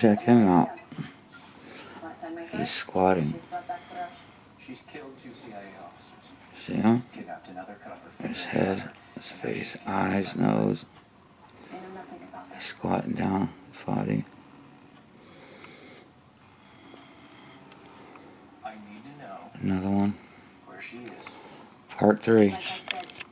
Check him out. He's squatting. She's killed two CIA officers. See him? His head, his face, eyes, nose. He's squatting down, his body. Another one. Part three.